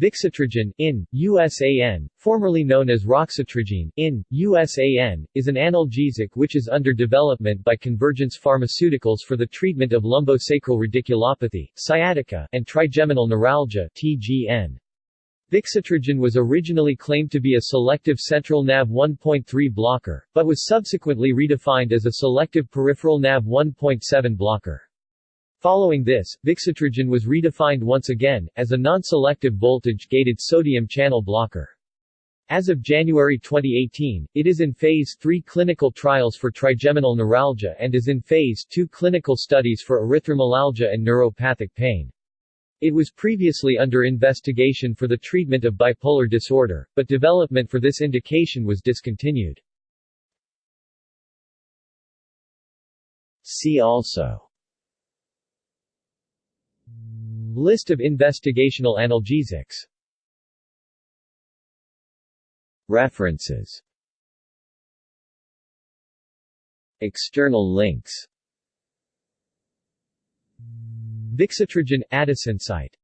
Vixotrigine, in, USAN, formerly known as raxatrigine, in, USAN, is an analgesic which is under development by Convergence Pharmaceuticals for the treatment of lumbosacral radiculopathy, sciatica, and trigeminal neuralgia TGN. Vixotrigine was originally claimed to be a selective central NaV 1.3 blocker, but was subsequently redefined as a selective peripheral NaV 1.7 blocker. Following this, Vixotrigine was redefined once again, as a non-selective voltage-gated sodium channel blocker. As of January 2018, it is in Phase 3 clinical trials for trigeminal neuralgia and is in Phase 2 clinical studies for erythromelalgia and neuropathic pain. It was previously under investigation for the treatment of bipolar disorder, but development for this indication was discontinued. See also List of investigational analgesics. References. External links. Vixotrigine – AdisInsight